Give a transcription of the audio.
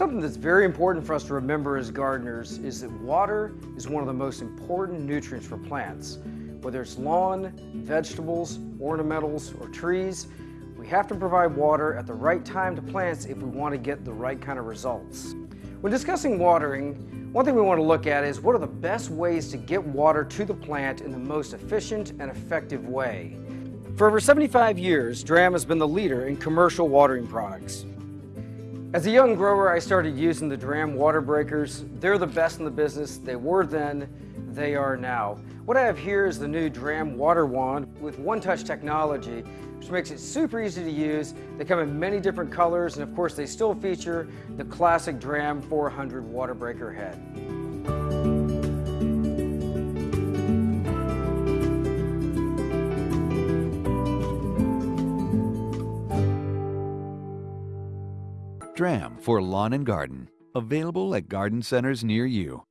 Something that's very important for us to remember as gardeners is that water is one of the most important nutrients for plants. Whether it's lawn, vegetables, ornamentals, or trees, we have to provide water at the right time to plants if we want to get the right kind of results. When discussing watering, one thing we want to look at is what are the best ways to get water to the plant in the most efficient and effective way. For over 75 years, Dramm has been the leader in commercial watering products. As a young grower, I started using the Dramm water breakers. They're the best in the business. They were then, they are now. What I have here is the new Dramm water wand with one-touch technology, which makes it super easy to use. They come in many different colors, and of course they still feature the classic Dramm 400 water breaker head. Dramm for lawn and garden. Available at garden centers near you.